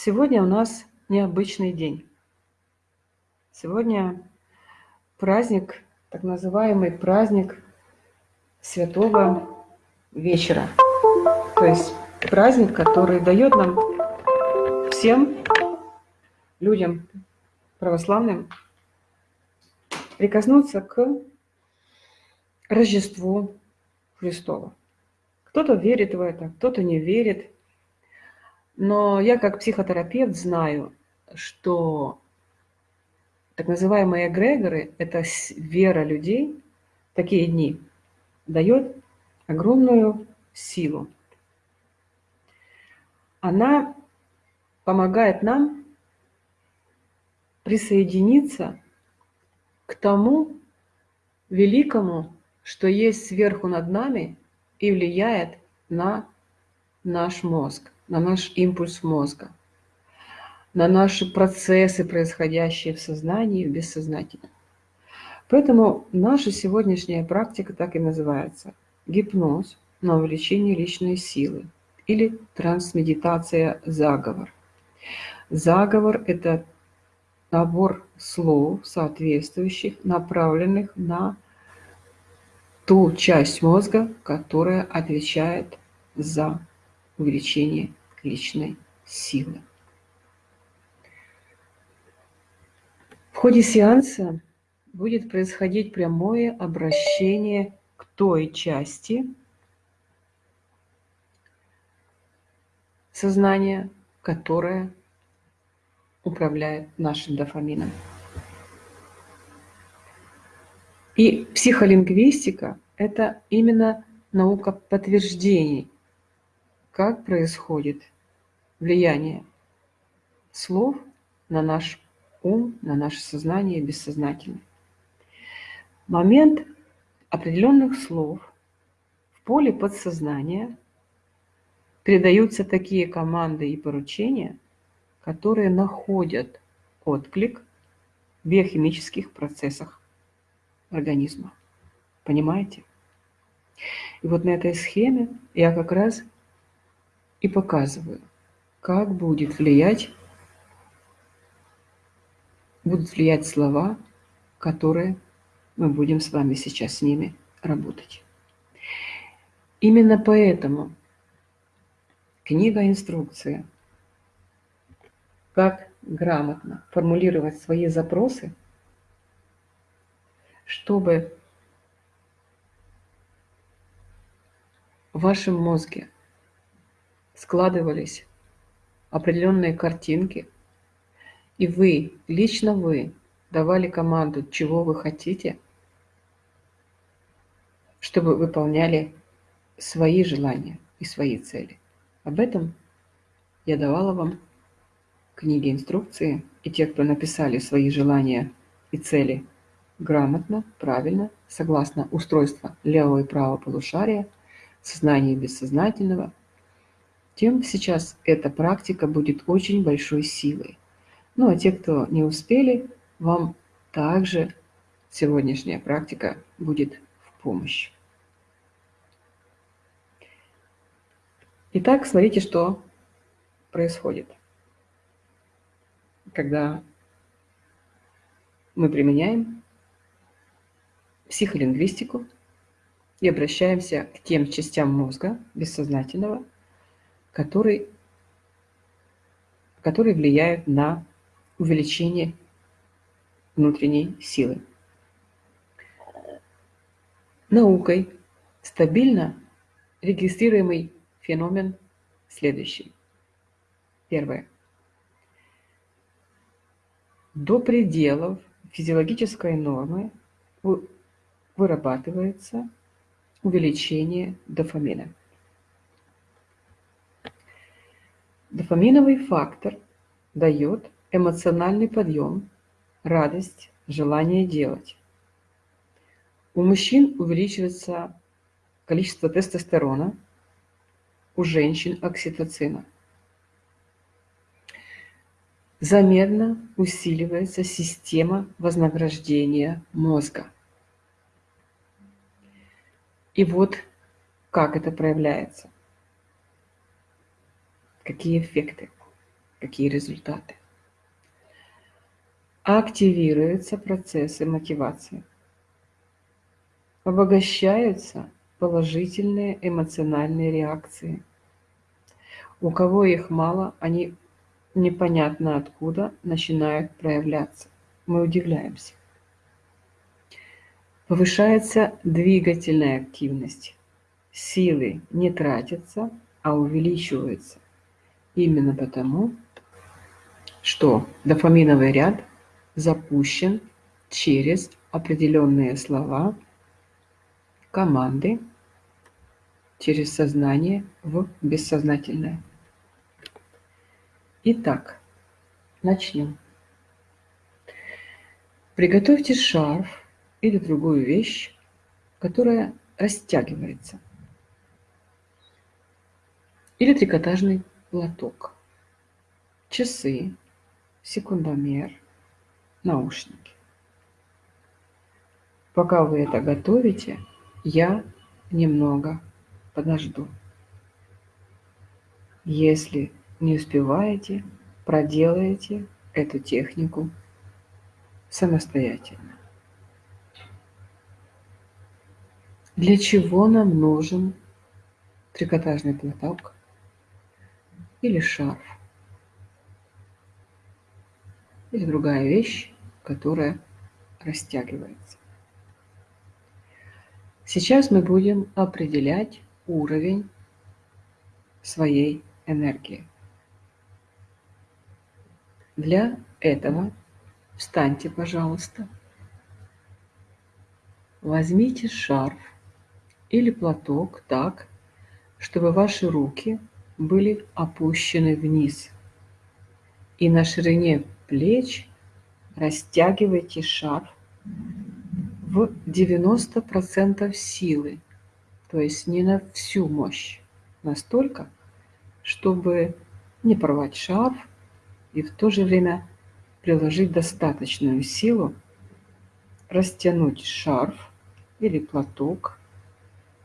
Сегодня у нас необычный день. Сегодня праздник, так называемый праздник Святого Вечера. То есть праздник, который дает нам всем людям православным прикоснуться к Рождеству Христову. Кто-то верит в это, кто-то не верит – но я как психотерапевт знаю, что так называемые эгрегоры – это вера людей, такие дни, дает огромную силу. Она помогает нам присоединиться к тому великому, что есть сверху над нами и влияет на наш мозг на наш импульс мозга, на наши процессы, происходящие в сознании и в бессознательном. Поэтому наша сегодняшняя практика так и называется – гипноз на увеличение личной силы или трансмедитация заговор. Заговор – это набор слов, соответствующих, направленных на ту часть мозга, которая отвечает за увеличение личной силы. В ходе сеанса будет происходить прямое обращение к той части сознания, которая управляет нашим дофамином. И психолингвистика – это именно наука подтверждений как происходит влияние слов на наш ум, на наше сознание бессознательное. Момент определенных слов в поле подсознания передаются такие команды и поручения, которые находят отклик в биохимических процессах организма. Понимаете? И вот на этой схеме я как раз и показываю, как будет влиять, будут влиять слова, которые мы будем с вами сейчас с ними работать. Именно поэтому книга-инструкция «Как грамотно формулировать свои запросы», чтобы в вашем мозге складывались определенные картинки, и вы, лично вы, давали команду, чего вы хотите, чтобы выполняли свои желания и свои цели. Об этом я давала вам книги инструкции, и те, кто написали свои желания и цели грамотно, правильно, согласно устройству левого и правого полушария, сознания и бессознательного, тем сейчас эта практика будет очень большой силой. Ну а те, кто не успели, вам также сегодняшняя практика будет в помощь. Итак, смотрите, что происходит, когда мы применяем психолингвистику и обращаемся к тем частям мозга бессознательного, который, которые влияют на увеличение внутренней силы. Наукой стабильно регистрируемый феномен следующий. Первое. До пределов физиологической нормы вырабатывается увеличение дофамина. Дофаминовый фактор дает эмоциональный подъем, радость, желание делать. У мужчин увеличивается количество тестостерона, у женщин окситоцина. Заметно усиливается система вознаграждения мозга. И вот как это проявляется какие эффекты. какие результаты. Активируются процессы мотивации. Обогащаются положительные эмоциональные реакции. У кого их мало, они непонятно откуда начинают проявляться. Мы удивляемся. Повышается двигательная активность. Силы не тратятся, а увеличиваются. Именно потому, что дофаминовый ряд запущен через определенные слова, команды, через сознание в бессознательное. Итак, начнем. Приготовьте шарф или другую вещь, которая растягивается. Или трикотажный платок. Часы, секундомер, наушники. Пока вы это готовите, я немного подожду. Если не успеваете, проделайте эту технику самостоятельно. Для чего нам нужен трикотажный платок или шарф? Или другая вещь, которая растягивается. Сейчас мы будем определять уровень своей энергии. Для этого встаньте, пожалуйста. Возьмите шарф или платок так, чтобы ваши руки были опущены вниз. И на ширине плеч растягивайте шарф в 90% силы, то есть не на всю мощь, настолько, чтобы не порвать шарф и в то же время приложить достаточную силу, растянуть шарф или платок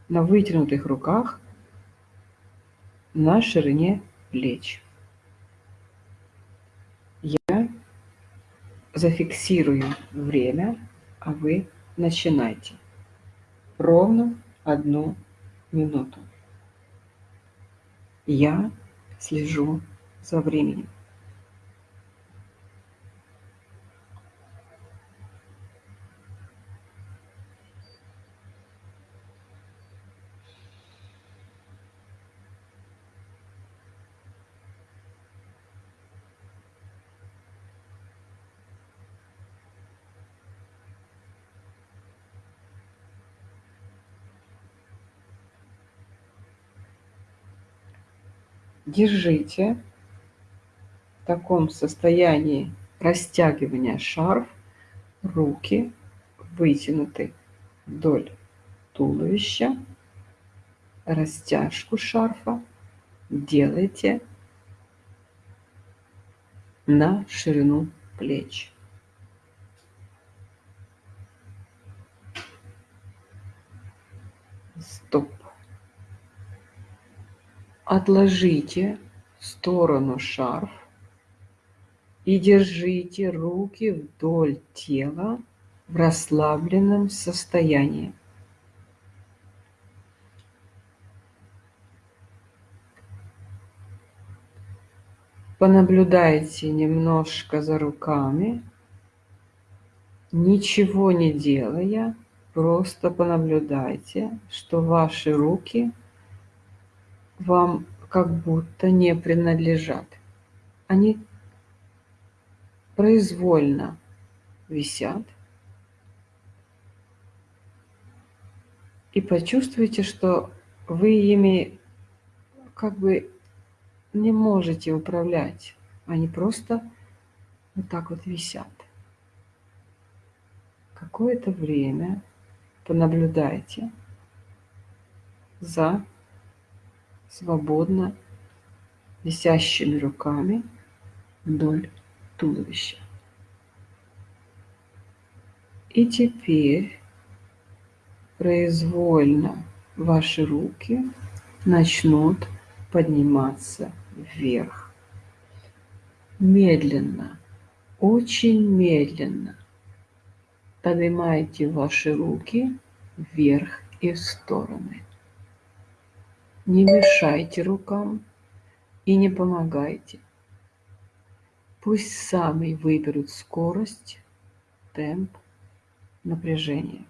на вытянутых руках на ширине плеч. Я зафиксирую время, а вы начинайте. Ровно одну минуту. Я слежу за временем. Держите в таком состоянии растягивания шарф, руки вытянуты вдоль туловища, растяжку шарфа делайте на ширину плеч. Стоп отложите в сторону шарф и держите руки вдоль тела в расслабленном состоянии. Понаблюдайте немножко за руками, ничего не делая, просто понаблюдайте, что ваши руки – вам как будто не принадлежат. Они произвольно висят. И почувствуйте, что вы ими как бы не можете управлять. Они просто вот так вот висят. Какое-то время понаблюдайте за свободно висящими руками вдоль туловища. И теперь произвольно ваши руки начнут подниматься вверх. медленно, очень медленно поднимайте ваши руки вверх и в стороны. Не мешайте рукам и не помогайте. Пусть сами выберут скорость, темп, напряжение.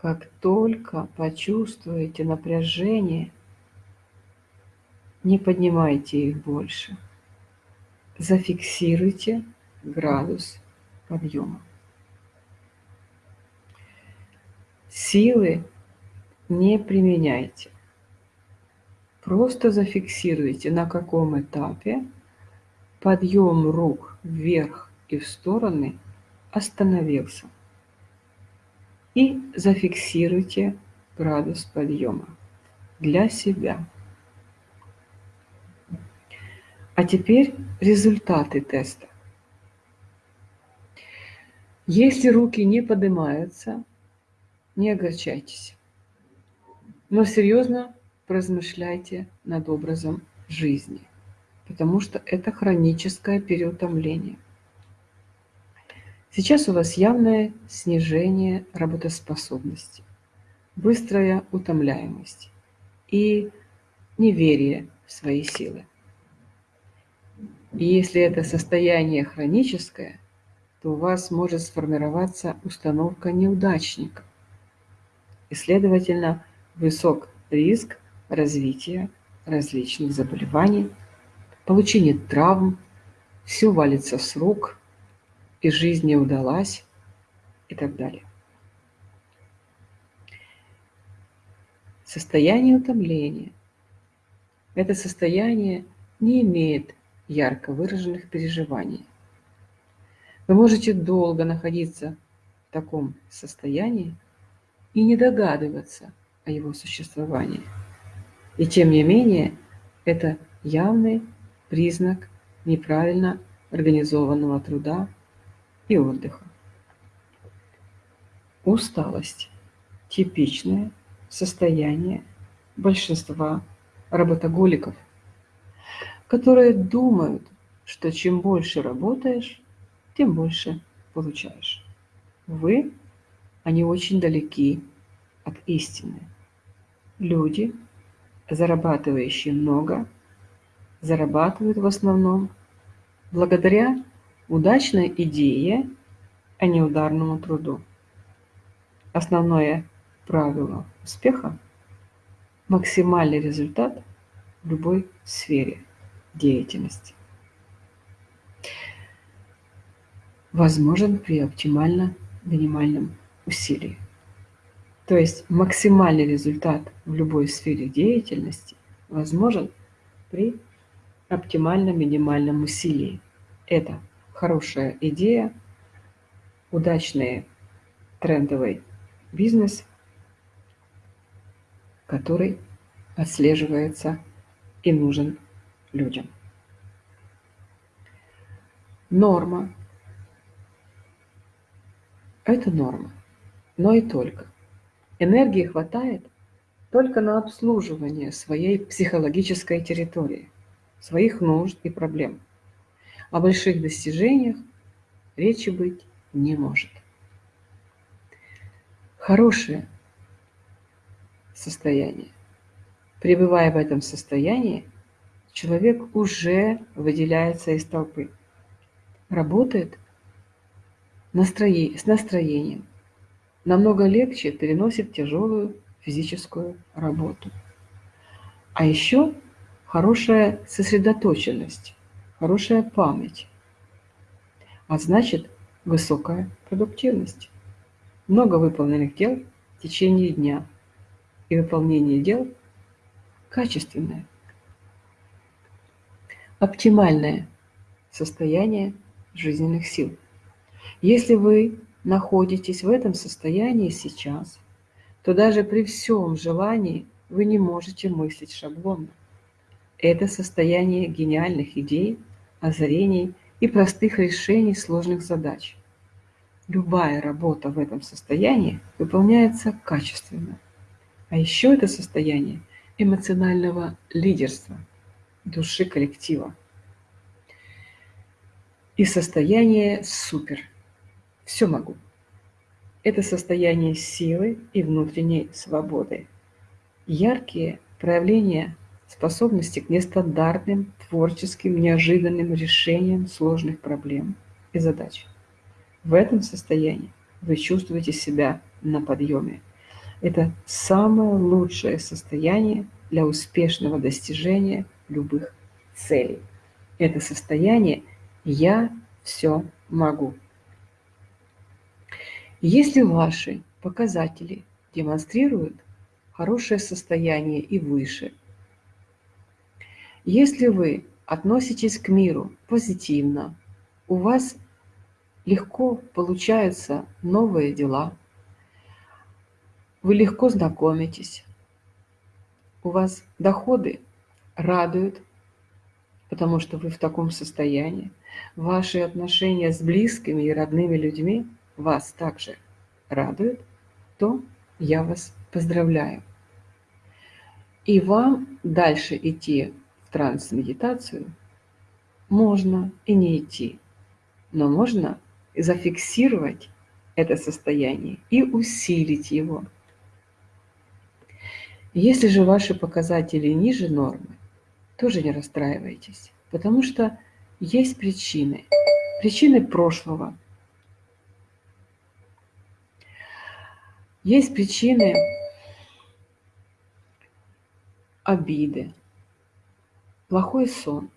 Как только почувствуете напряжение, не поднимайте их больше. Зафиксируйте градус подъема. Силы не применяйте. Просто зафиксируйте, на каком этапе подъем рук вверх и в стороны остановился. И зафиксируйте градус подъема для себя. А теперь результаты теста. Если руки не поднимаются, не огорчайтесь. Но серьезно поразмышляйте над образом жизни, потому что это хроническое переутомление. Сейчас у вас явное снижение работоспособности, быстрая утомляемость и неверие в свои силы. И если это состояние хроническое, то у вас может сформироваться установка неудачника. И, следовательно, высок риск развития различных заболеваний, получения травм, все валится с рук, и жизнь не удалась, и так далее. Состояние утомления. Это состояние не имеет ярко выраженных переживаний. Вы можете долго находиться в таком состоянии и не догадываться о его существовании. И тем не менее, это явный признак неправильно организованного труда и отдыха. Усталость – типичное состояние большинства работоголиков – которые думают, что чем больше работаешь, тем больше получаешь. Вы, они очень далеки от истины. Люди, зарабатывающие много, зарабатывают в основном благодаря удачной идее, а не ударному труду. Основное правило успеха – максимальный результат в любой сфере – деятельности. Возможен при оптимально минимальном усилии. То есть максимальный результат в любой сфере деятельности возможен при оптимально минимальном усилии. Это хорошая идея, удачный трендовый бизнес, который отслеживается и нужен людям. Норма. Это норма, но и только. Энергии хватает только на обслуживание своей психологической территории, своих нужд и проблем. О больших достижениях речи быть не может. Хорошее состояние. Пребывая в этом состоянии, человек уже выделяется из толпы. Работает настроение, с настроением. Намного легче переносит тяжелую физическую работу. А еще хорошая сосредоточенность, хорошая память. А значит, высокая продуктивность. Много выполненных дел в течение дня. И выполнение дел качественное оптимальное состояние жизненных сил. Если вы находитесь в этом состоянии сейчас, то даже при всем желании вы не можете мыслить шаблонно. Это состояние гениальных идей, озарений и простых решений сложных задач. Любая работа в этом состоянии выполняется качественно. А еще это состояние эмоционального лидерства, души коллектива и состояние супер. Все могу. Это состояние силы и внутренней свободы. Яркие проявления способности к нестандартным, творческим, неожиданным решениям сложных проблем и задач. В этом состоянии вы чувствуете себя на подъеме. Это самое лучшее состояние для успешного достижения любых целей. Это состояние «я все могу». Если ваши показатели демонстрируют хорошее состояние и выше – если вы относитесь к миру позитивно, у вас легко получаются новые дела, вы легко знакомитесь, у вас доходы радуют, потому что вы в таком состоянии, ваши отношения с близкими и родными людьми вас также радуют, то я вас поздравляю. И вам дальше идти транс-медитацию, можно и не идти, но можно зафиксировать это состояние и усилить его. Если же ваши показатели ниже нормы, тоже не расстраивайтесь, потому что есть причины. Причины прошлого. Есть причины обиды, Плохой сон.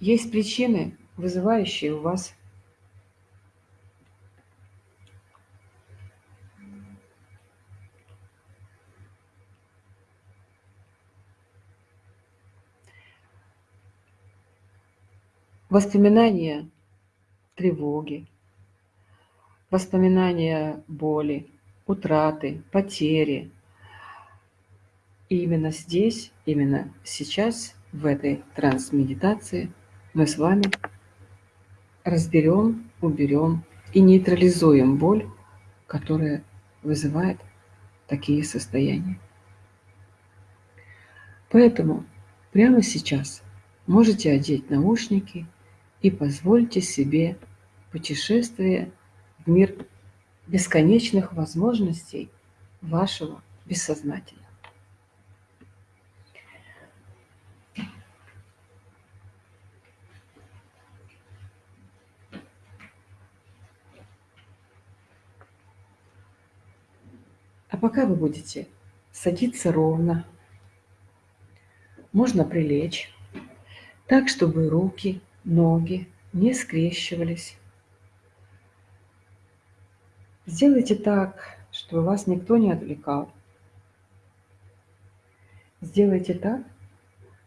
Есть причины, вызывающие у вас воспоминания тревоги, воспоминания боли, утраты, потери. И именно здесь, именно сейчас в этой транс-медитации мы с вами разберем, уберем и нейтрализуем боль, которая вызывает такие состояния. Поэтому прямо сейчас можете одеть наушники и позвольте себе путешествие в мир бесконечных возможностей вашего бессознательного. А пока вы будете садиться ровно, можно прилечь, так, чтобы руки, ноги не скрещивались. Сделайте так, чтобы вас никто не отвлекал. Сделайте так,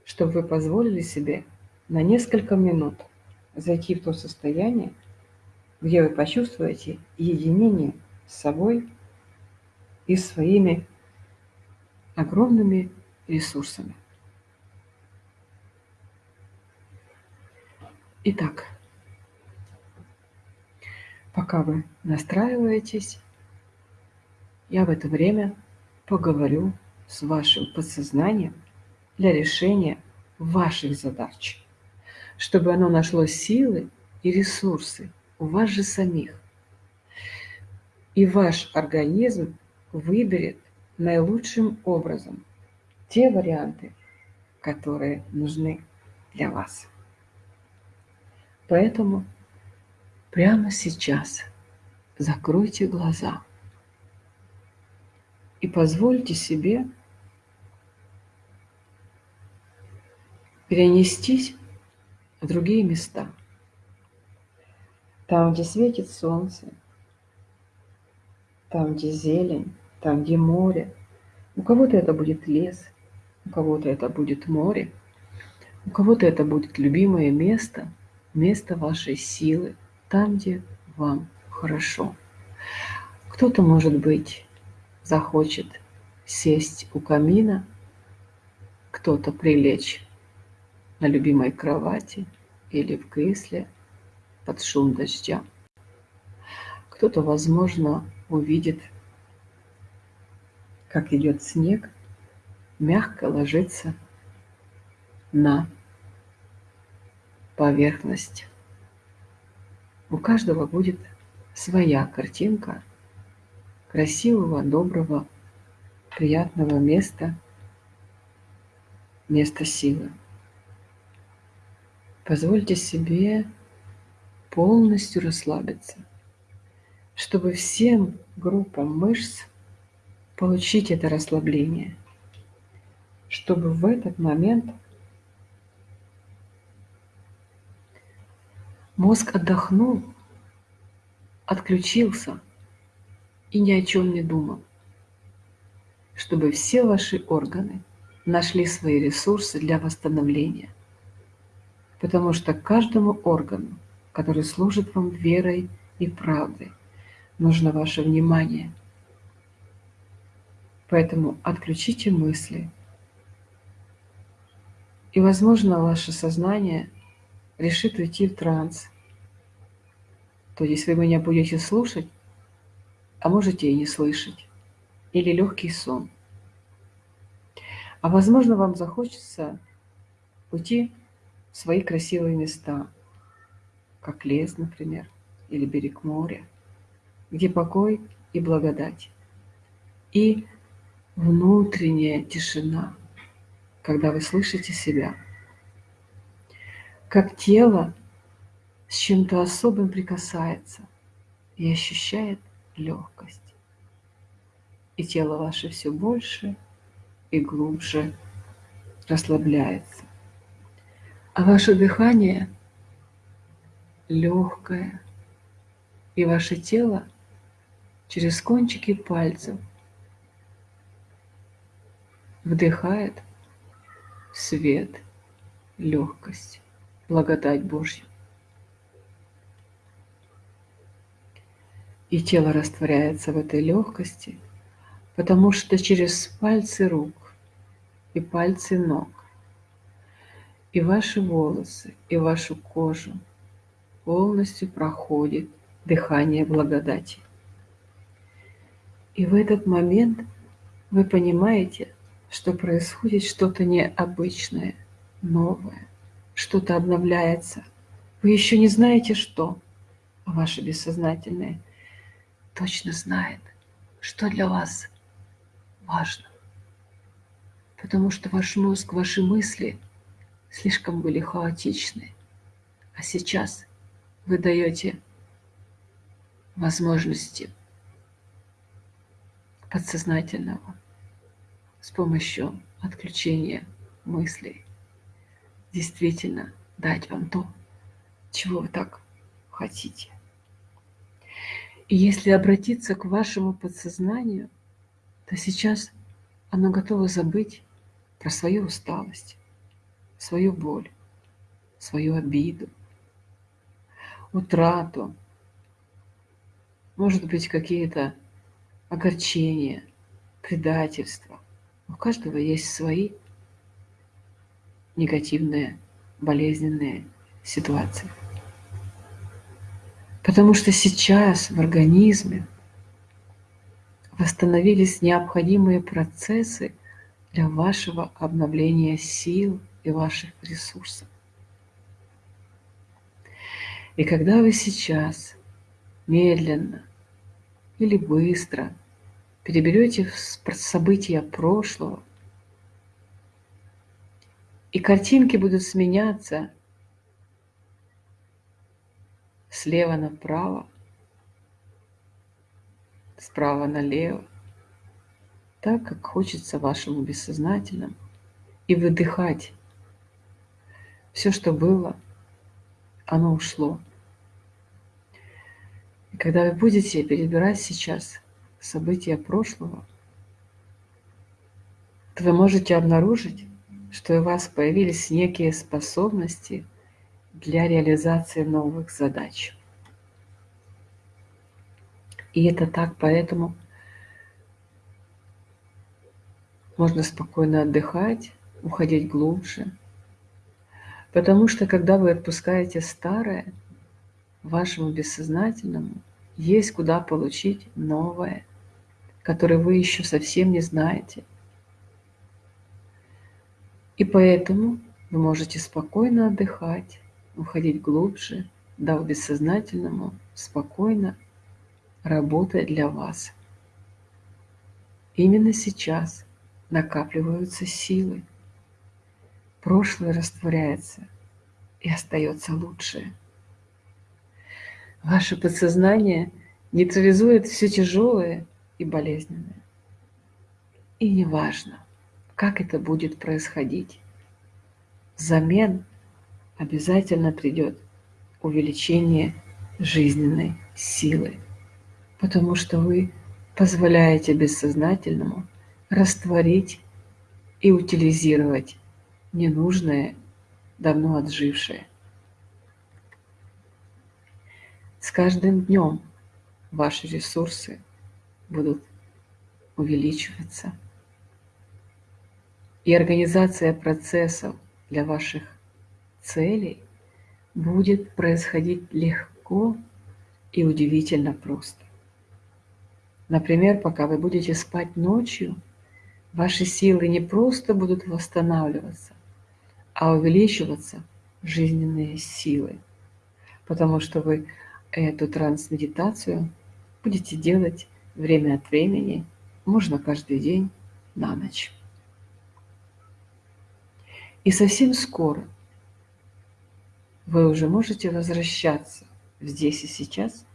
чтобы вы позволили себе на несколько минут зайти в то состояние, где вы почувствуете единение с собой и своими огромными ресурсами. Итак, пока вы настраиваетесь, я в это время поговорю с вашим подсознанием для решения ваших задач, чтобы оно нашло силы и ресурсы у вас же самих. И ваш организм выберет наилучшим образом те варианты, которые нужны для вас. Поэтому прямо сейчас закройте глаза и позвольте себе перенестись в другие места. Там, где светит солнце, там, где зелень, там, где море. У кого-то это будет лес, у кого-то это будет море, у кого-то это будет любимое место, место вашей силы, там, где вам хорошо. Кто-то, может быть, захочет сесть у камина, кто-то прилечь на любимой кровати или в кресле под шум дождя. Кто-то, возможно, увидит как идет снег мягко ложится на поверхность. У каждого будет своя картинка красивого, доброго, приятного места, места силы. Позвольте себе полностью расслабиться, чтобы всем группам мышц получить это расслабление, чтобы в этот момент мозг отдохнул, отключился и ни о чем не думал, чтобы все ваши органы нашли свои ресурсы для восстановления. Потому что каждому органу, который служит вам верой и правдой, нужно ваше внимание. Поэтому отключите мысли. И, возможно, ваше сознание решит уйти в транс. То есть вы меня будете слушать, а можете и не слышать. Или легкий сон. А возможно, вам захочется уйти в свои красивые места, как лес, например, или берег моря, где покой и благодать. И внутренняя тишина, когда вы слышите себя. Как тело с чем-то особым прикасается и ощущает легкость. И тело ваше все больше и глубже расслабляется. А ваше дыхание легкое, и ваше тело через кончики пальцев вдыхает свет, легкость, благодать Божью. И тело растворяется в этой легкости, потому что через пальцы рук и пальцы ног, и ваши волосы, и вашу кожу полностью проходит дыхание благодати. И в этот момент вы понимаете, что происходит что-то необычное, новое, что-то обновляется. Вы еще не знаете, что, а ваше бессознательное точно знает, что для вас важно. Потому что ваш мозг, ваши мысли слишком были хаотичны. А сейчас вы даете возможности подсознательного с помощью отключения мыслей действительно дать вам то, чего вы так хотите. И если обратиться к вашему подсознанию, то сейчас оно готово забыть про свою усталость, свою боль, свою обиду, утрату, может быть, какие-то огорчения, предательства. У каждого есть свои негативные, болезненные ситуации. Потому что сейчас в организме восстановились необходимые процессы для вашего обновления сил и ваших ресурсов. И когда вы сейчас медленно или быстро переберете события прошлого, и картинки будут сменяться слева направо, справа налево, так, как хочется вашему бессознательному, и выдыхать. Все, что было, оно ушло. И когда вы будете перебирать сейчас события прошлого, то вы можете обнаружить, что у вас появились некие способности – для реализации новых задач. И это так, поэтому можно спокойно отдыхать, уходить глубже. Потому что когда вы отпускаете старое, вашему бессознательному есть куда получить новое, которое вы еще совсем не знаете. И поэтому вы можете спокойно отдыхать, уходить глубже, дав бессознательному спокойно работать для вас. Именно сейчас накапливаются силы. Прошлое растворяется, и остается лучшее. Ваше подсознание нейтрализует все тяжелое и болезненное. И неважно, как это будет происходить, взамен обязательно придет увеличение жизненной силы, потому что вы позволяете бессознательному растворить и утилизировать ненужное, давно отжившее. С каждым днем ваши ресурсы будут увеличиваться. И организация процессов для ваших целей будет происходить легко и удивительно просто. Например, пока вы будете спать ночью, ваши силы не просто будут восстанавливаться, а увеличиваться жизненные силы, потому что вы эту трансмедитацию будете делать время от времени, можно каждый день на ночь. И совсем скоро вы уже можете возвращаться здесь и сейчас,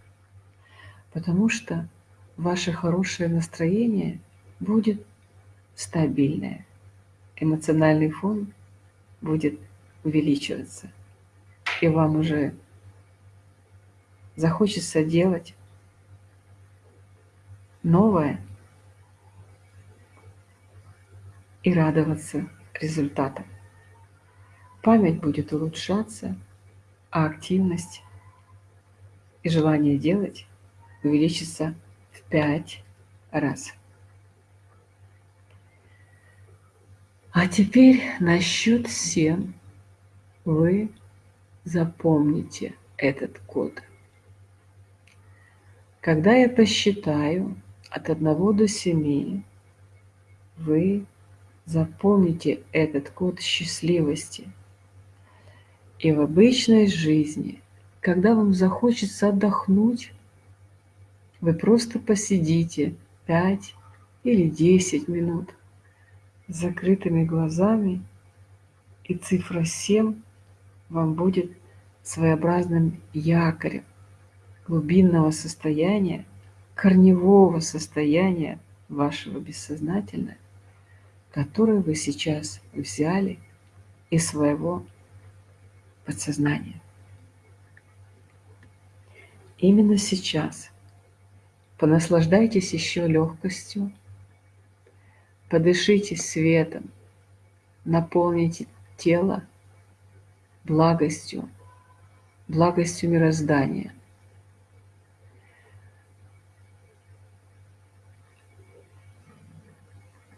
потому что ваше хорошее настроение будет стабильное, эмоциональный фон будет увеличиваться, и вам уже захочется делать новое и радоваться результатам. Память будет улучшаться, а активность и желание делать увеличится в пять раз. А теперь на счет 7 вы запомните этот код. Когда я посчитаю от 1 до 7, вы запомните этот код счастливости. И в обычной жизни, когда вам захочется отдохнуть, вы просто посидите 5 или 10 минут с закрытыми глазами, и цифра 7 вам будет своеобразным якорем, глубинного состояния, корневого состояния вашего бессознательного, которое вы сейчас взяли из своего подсознания. Именно сейчас понаслаждайтесь еще легкостью, подышите светом, наполните тело благостью, благостью мироздания –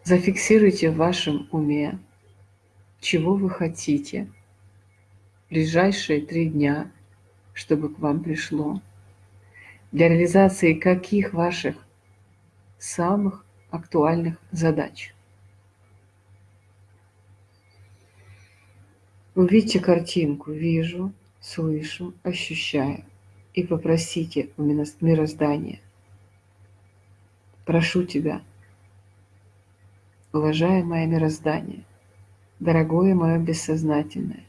Зафиксируйте в вашем уме, чего вы хотите ближайшие три дня, чтобы к вам пришло, для реализации каких ваших самых актуальных задач. Увидьте картинку «Вижу», «Слышу», «Ощущаю» и попросите у мироздания. Прошу тебя – уважаемое мироздание, дорогое мое бессознательное,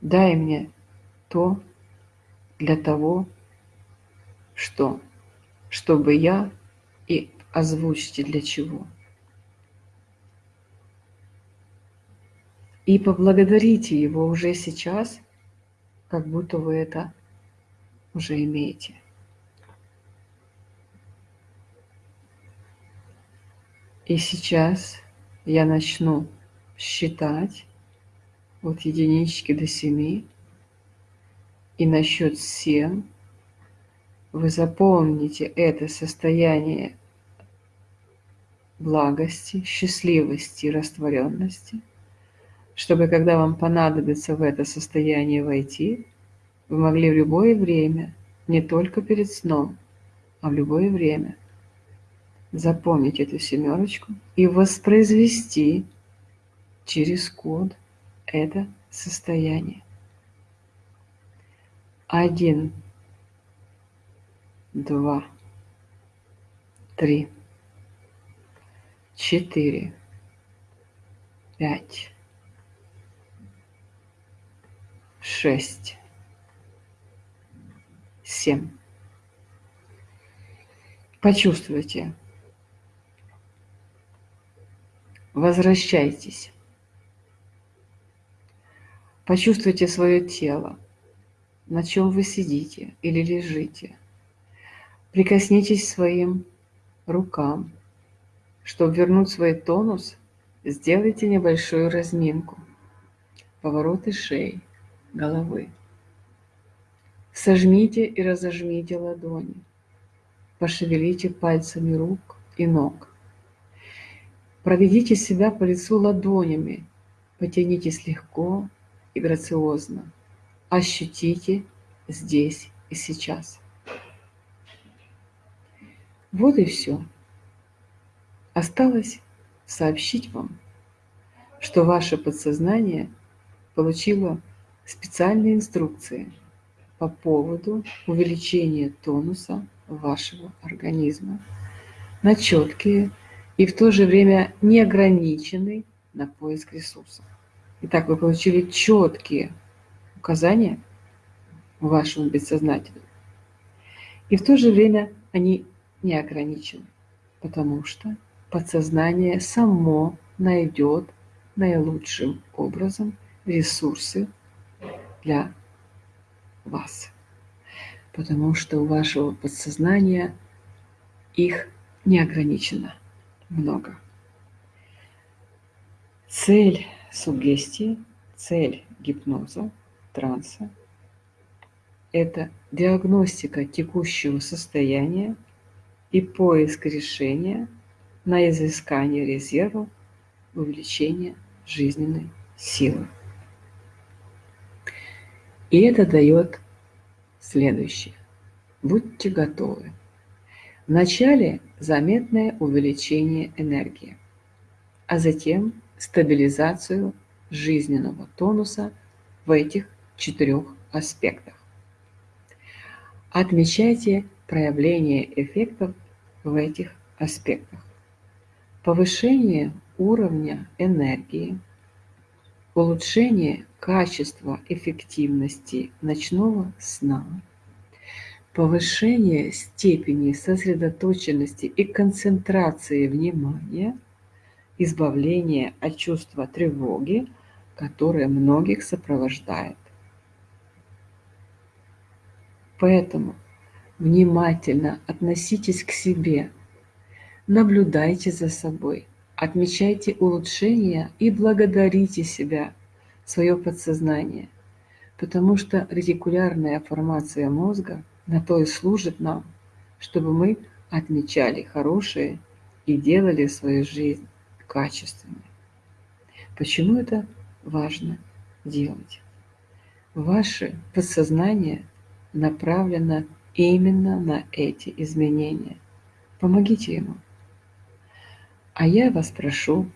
дай мне то для того, что, чтобы я и озвучьте для чего. И поблагодарите его уже сейчас, как будто вы это уже имеете. И сейчас я начну считать от единички до семи. И на счет семь вы запомните это состояние благости, счастливости и растворенности, чтобы когда вам понадобится в это состояние войти, вы могли в любое время, не только перед сном, а в любое время – запомнить эту семерочку и воспроизвести через код это состояние. Один, два, три, четыре, пять, шесть, семь. Почувствуйте. Возвращайтесь. Почувствуйте свое тело, на чем вы сидите или лежите. Прикоснитесь своим рукам. Чтобы вернуть свой тонус, сделайте небольшую разминку. Повороты шеи, головы. Сожмите и разожмите ладони. Пошевелите пальцами рук и ног. Проведите себя по лицу ладонями. Потянитесь легко и грациозно. Ощутите здесь и сейчас. Вот и все. Осталось сообщить вам, что ваше подсознание получило специальные инструкции по поводу увеличения тонуса вашего организма на четкие и в то же время неограниченный на поиск ресурсов. Итак, вы получили четкие указания вашему бессознательному. И в то же время они не ограничены, потому что подсознание само найдет наилучшим образом ресурсы для вас. Потому что у вашего подсознания их не ограничено много. Цель сугестии, цель гипноза, транса – это диагностика текущего состояния и поиск решения на изыскание резервов увеличения жизненной силы. И это дает следующее. Будьте готовы. Вначале заметное увеличение энергии, а затем стабилизацию жизненного тонуса в этих четырех аспектах. Отмечайте проявление эффектов в этих аспектах. Повышение уровня энергии, улучшение качества эффективности ночного сна, повышение степени сосредоточенности и концентрации внимания, избавление от чувства тревоги, которое многих сопровождает. Поэтому внимательно относитесь к себе, наблюдайте за собой, отмечайте улучшения и благодарите себя, свое подсознание, потому что ретикулярная формация мозга на то и служит нам, чтобы мы отмечали хорошее и делали свою жизнь качественной. Почему это важно делать? Ваше подсознание направлено именно на эти изменения. Помогите ему. А я вас прошу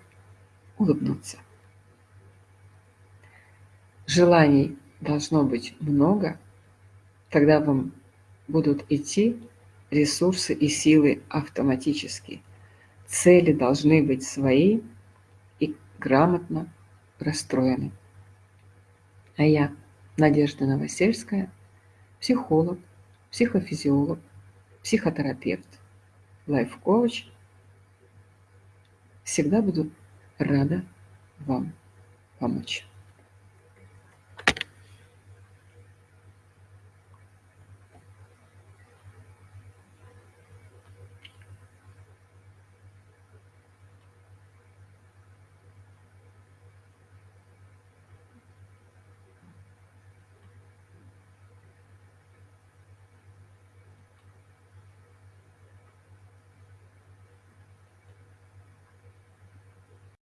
улыбнуться. Желаний должно быть много, тогда вам будут идти ресурсы и силы автоматически. Цели должны быть свои и грамотно расстроены. А я, Надежда Новосельская, психолог, психофизиолог, психотерапевт, лайф-коуч, всегда буду рада вам помочь.